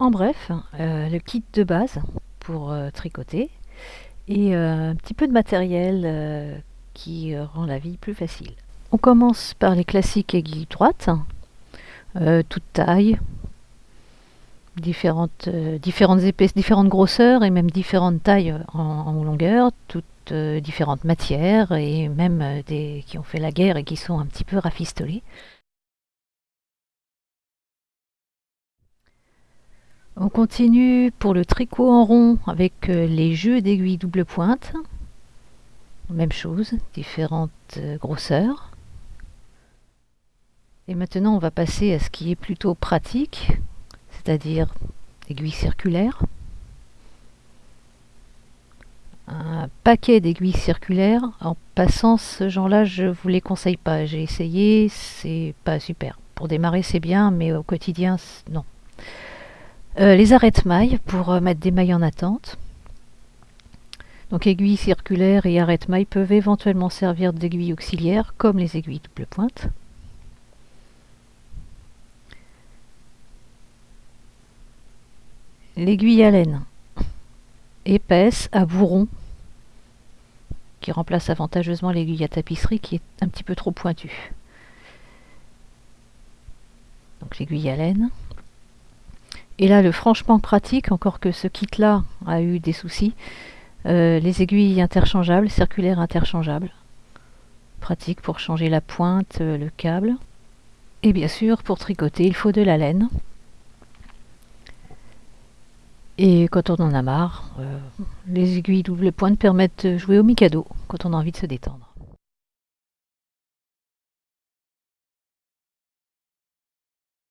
En bref, euh, le kit de base pour euh, tricoter et euh, un petit peu de matériel qui rend la vie plus facile. On commence par les classiques aiguilles droites, toutes tailles, différentes, différentes épaisses, différentes grosseurs et même différentes tailles en, longueur, toutes différentes matières et même des qui ont fait la guerre et qui sont un petit peu rafistolées. On continue pour le tricot en rond avec euh, les jeux d'aiguilles double pointe. Même chose, différentes euh, grosseurs. Et maintenant on va passer à ce qui est plutôt pratique, c'est-à-dire aiguilles circulaires. Un paquet d'aiguilles circulaires. En passant ce genre-là, je vous les conseille pas. J'ai essayé, c'est pas super. Pour démarrer, c'est bien, mais au quotidien, non. Euh, les arrêtes-mailles pour euh, mettre des mailles en attente. Donc aiguilles circulaires et arrêtes-mailles peuvent éventuellement servir d'aiguilles auxiliaires comme les aiguilles double pointe. L'aiguille à laine épaisse à bourron qui remplace avantageusement l'aiguille à tapisserie qui est un petit peu trop pointue. Donc l'aiguille à laine. Et là, le franchement pratique, encore que ce kit-là a eu des soucis, euh, les aiguilles interchangeables, circulaires interchangeables. Pratique pour changer la pointe, euh, le câble. Et bien sûr, pour tricoter, il faut de la laine. Et quand on en a marre, euh, les aiguilles double pointe permettent de jouer au mikado quand on a envie de se détendre.